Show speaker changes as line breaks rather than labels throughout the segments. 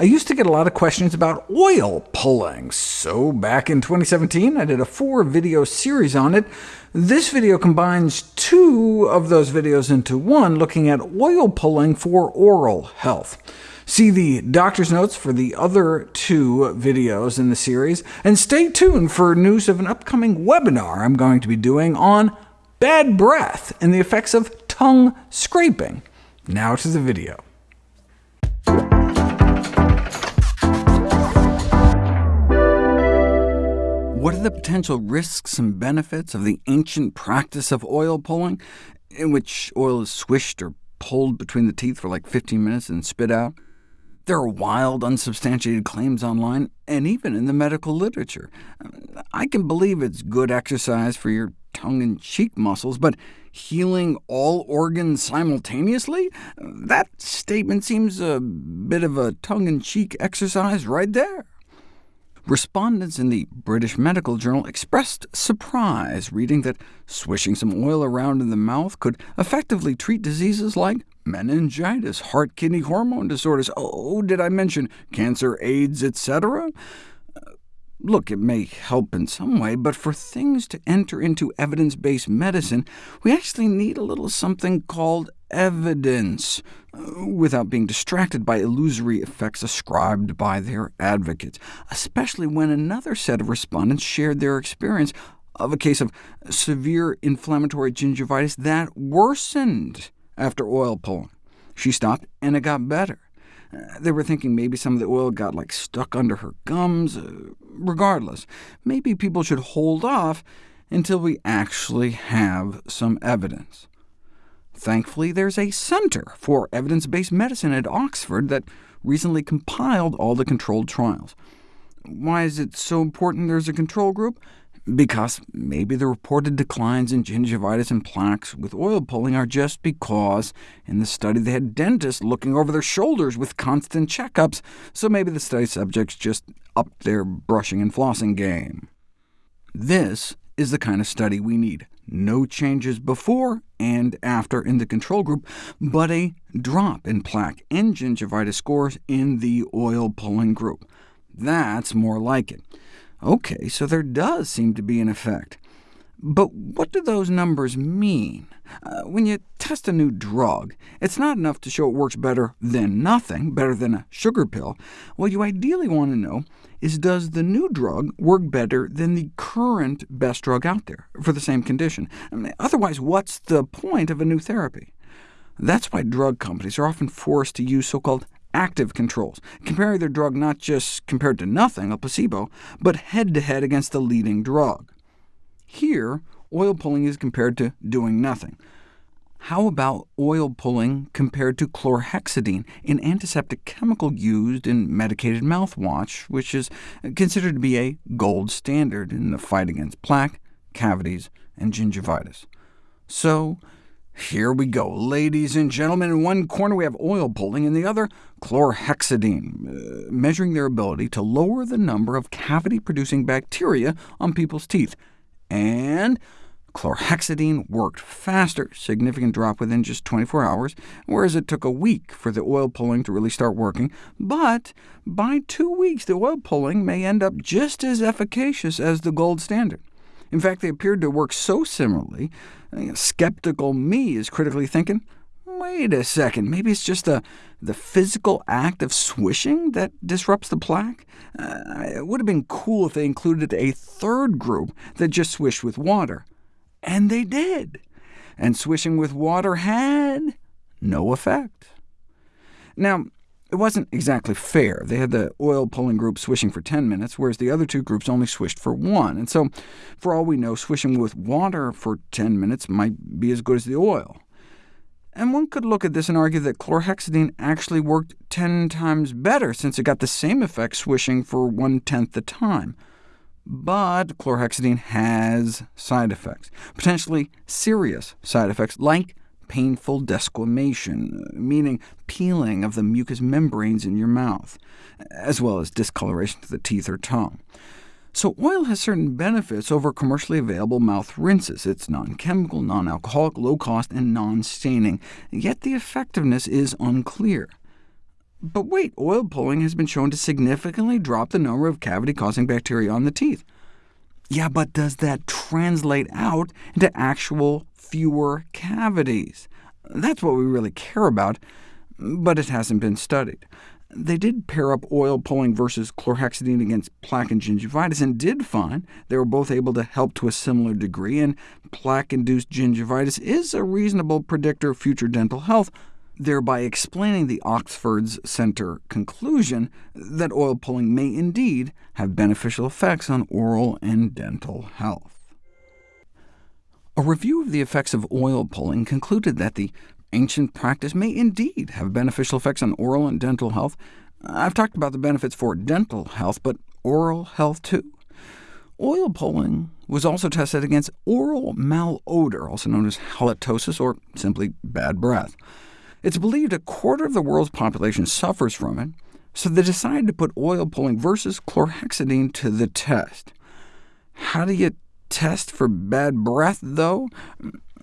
I used to get a lot of questions about oil pulling, so back in 2017 I did a four-video series on it. This video combines two of those videos into one, looking at oil pulling for oral health. See the doctor's notes for the other two videos in the series, and stay tuned for news of an upcoming webinar I'm going to be doing on bad breath and the effects of tongue scraping. Now to the video. What are the potential risks and benefits of the ancient practice of oil pulling, in which oil is swished or pulled between the teeth for like 15 minutes and spit out? There are wild, unsubstantiated claims online, and even in the medical literature. I can believe it's good exercise for your tongue and cheek muscles, but healing all organs simultaneously? That statement seems a bit of a tongue-in-cheek exercise right there. Respondents in the British Medical Journal expressed surprise reading that swishing some oil around in the mouth could effectively treat diseases like meningitis, heart-kidney hormone disorders, oh, did I mention cancer, AIDS, etc.? Uh, look, it may help in some way, but for things to enter into evidence-based medicine, we actually need a little something called evidence, uh, without being distracted by illusory effects ascribed by their advocates, especially when another set of respondents shared their experience of a case of severe inflammatory gingivitis that worsened after oil pulling. She stopped, and it got better. Uh, they were thinking maybe some of the oil got like stuck under her gums. Uh, regardless, maybe people should hold off until we actually have some evidence. Thankfully, there's a Center for Evidence-Based Medicine at Oxford that recently compiled all the controlled trials. Why is it so important there's a control group? because maybe the reported declines in gingivitis and plaques with oil pulling are just because in the study they had dentists looking over their shoulders with constant checkups, so maybe the study subjects just upped their brushing and flossing game. This is the kind of study we need. No changes before and after in the control group, but a drop in plaque and gingivitis scores in the oil-pulling group. That's more like it. OK, so there does seem to be an effect. But what do those numbers mean? Uh, when you test a new drug, it's not enough to show it works better than nothing, better than a sugar pill. What you ideally want to know is does the new drug work better than the current best drug out there for the same condition? I mean, otherwise, what's the point of a new therapy? That's why drug companies are often forced to use so-called active controls, comparing their drug not just compared to nothing, a placebo, but head-to-head -head against the leading drug. Here, oil pulling is compared to doing nothing. How about oil pulling compared to chlorhexidine, an antiseptic chemical used in medicated mouthwash, which is considered to be a gold standard in the fight against plaque, cavities, and gingivitis? So here we go, ladies and gentlemen. In one corner we have oil pulling, in the other chlorhexidine, uh, measuring their ability to lower the number of cavity-producing bacteria on people's teeth. And chlorhexidine worked faster, significant drop within just 24 hours, whereas it took a week for the oil pulling to really start working. But by two weeks, the oil pulling may end up just as efficacious as the gold standard. In fact, they appeared to work so similarly, uh, skeptical me is critically thinking, wait a second, maybe it's just the, the physical act of swishing that disrupts the plaque? Uh, it would have been cool if they included a third group that just swished with water. And they did. And swishing with water had no effect. Now, it wasn't exactly fair. They had the oil-pulling group swishing for 10 minutes, whereas the other two groups only swished for one. And so, for all we know, swishing with water for 10 minutes might be as good as the oil. And one could look at this and argue that chlorhexidine actually worked 10 times better, since it got the same effect swishing for one-tenth the time. But chlorhexidine has side effects, potentially serious side effects, like painful desquamation, meaning peeling of the mucous membranes in your mouth, as well as discoloration to the teeth or tongue. So oil has certain benefits over commercially available mouth rinses. It's non-chemical, non-alcoholic, low-cost, and non-staining, yet the effectiveness is unclear. But wait, oil pulling has been shown to significantly drop the number of cavity-causing bacteria on the teeth. Yeah, but does that translate out into actual fewer cavities? That's what we really care about, but it hasn't been studied. They did pair up oil pulling versus chlorhexidine against plaque and gingivitis, and did find they were both able to help to a similar degree, and plaque-induced gingivitis is a reasonable predictor of future dental health, thereby explaining the Oxford's Centre conclusion that oil pulling may indeed have beneficial effects on oral and dental health. A review of the effects of oil pulling concluded that the ancient practice may indeed have beneficial effects on oral and dental health. I've talked about the benefits for dental health, but oral health too. Oil pulling was also tested against oral malodor, also known as halitosis, or simply bad breath. It's believed a quarter of the world's population suffers from it, so they decided to put oil pulling versus chlorhexidine to the test. How do you test for bad breath, though?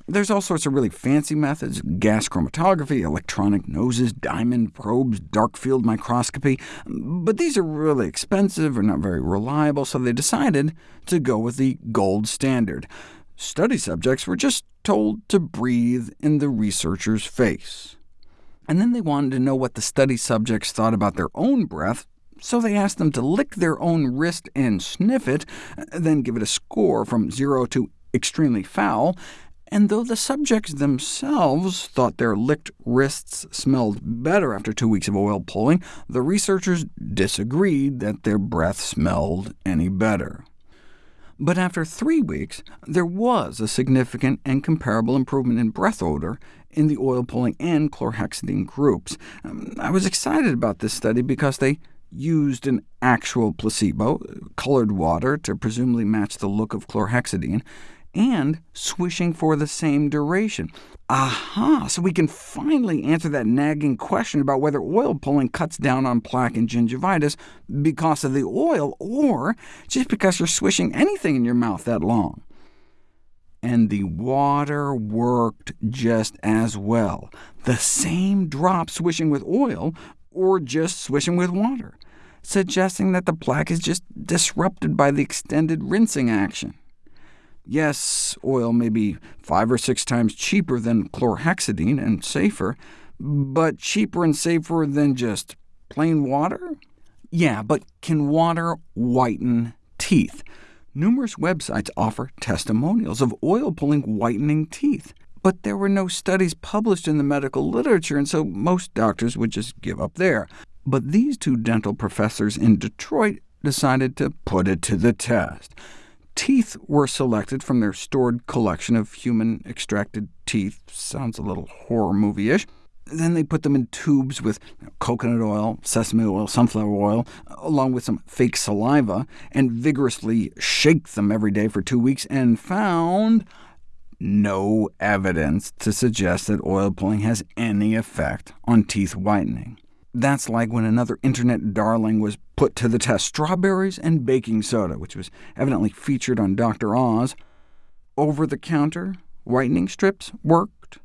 There's all sorts of really fancy methods, gas chromatography, electronic noses, diamond probes, dark field microscopy, but these are really expensive or not very reliable, so they decided to go with the gold standard. Study subjects were just told to breathe in the researcher's face. And then they wanted to know what the study subjects thought about their own breath, so they asked them to lick their own wrist and sniff it, then give it a score from 0 to extremely foul, and though the subjects themselves thought their licked wrists smelled better after two weeks of oil pulling, the researchers disagreed that their breath smelled any better. But after three weeks, there was a significant and comparable improvement in breath odor in the oil-pulling and chlorhexidine groups. Um, I was excited about this study because they used an actual placebo, colored water, to presumably match the look of chlorhexidine, and swishing for the same duration. Aha! So we can finally answer that nagging question about whether oil pulling cuts down on plaque and gingivitis because of the oil, or just because you're swishing anything in your mouth that long. And the water worked just as well. The same drop swishing with oil, or just swishing with water, suggesting that the plaque is just disrupted by the extended rinsing action. Yes, oil may be five or six times cheaper than chlorhexidine and safer, but cheaper and safer than just plain water? Yeah, but can water whiten teeth? Numerous websites offer testimonials of oil pulling whitening teeth, but there were no studies published in the medical literature, and so most doctors would just give up there. But these two dental professors in Detroit decided to put it to the test. Teeth were selected from their stored collection of human-extracted teeth. Sounds a little horror movie-ish. Then they put them in tubes with coconut oil, sesame oil, sunflower oil, along with some fake saliva, and vigorously shake them every day for two weeks, and found no evidence to suggest that oil pulling has any effect on teeth whitening. That's like when another internet darling was put to the test, strawberries and baking soda, which was evidently featured on Dr. Oz. Over-the-counter whitening strips worked.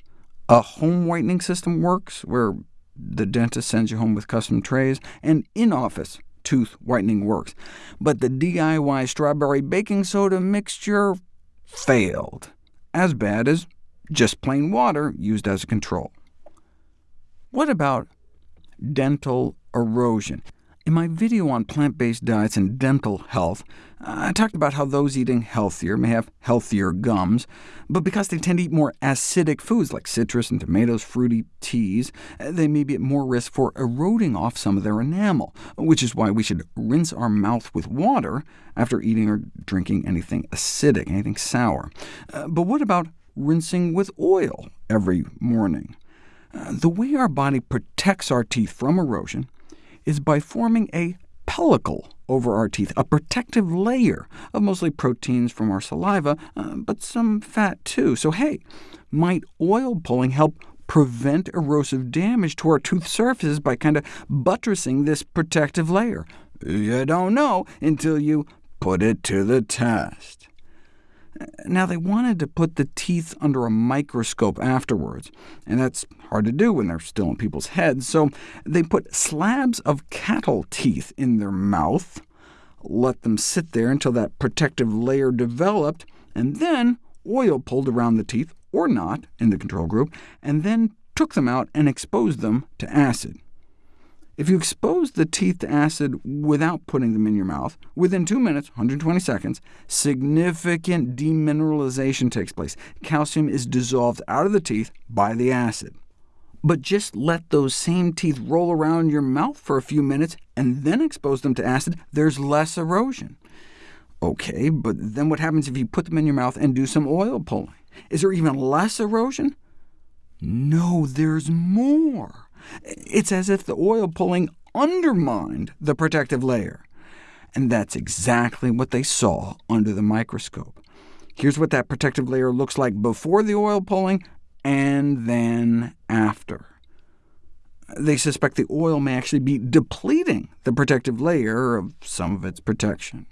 A home whitening system works, where the dentist sends you home with custom trays, and in-office tooth whitening works. But the DIY strawberry baking soda mixture failed, as bad as just plain water used as a control. What about dental erosion. In my video on plant-based diets and dental health, I talked about how those eating healthier may have healthier gums, but because they tend to eat more acidic foods like citrus and tomatoes, fruity teas, they may be at more risk for eroding off some of their enamel, which is why we should rinse our mouth with water after eating or drinking anything acidic, anything sour. Uh, but what about rinsing with oil every morning? The way our body protects our teeth from erosion is by forming a pellicle over our teeth, a protective layer of mostly proteins from our saliva, uh, but some fat too. So hey, might oil pulling help prevent erosive damage to our tooth surfaces by kind of buttressing this protective layer? You don't know until you put it to the test. Now, they wanted to put the teeth under a microscope afterwards, and that's hard to do when they're still in people's heads, so they put slabs of cattle teeth in their mouth, let them sit there until that protective layer developed, and then oil pulled around the teeth, or not, in the control group, and then took them out and exposed them to acid. If you expose the teeth to acid without putting them in your mouth, within 2 minutes 120 seconds, significant demineralization takes place. Calcium is dissolved out of the teeth by the acid. But just let those same teeth roll around your mouth for a few minutes, and then expose them to acid, there's less erosion. OK, but then what happens if you put them in your mouth and do some oil pulling? Is there even less erosion? No, there's more. It's as if the oil pulling undermined the protective layer. And that's exactly what they saw under the microscope. Here's what that protective layer looks like before the oil pulling, and then after. They suspect the oil may actually be depleting the protective layer of some of its protection.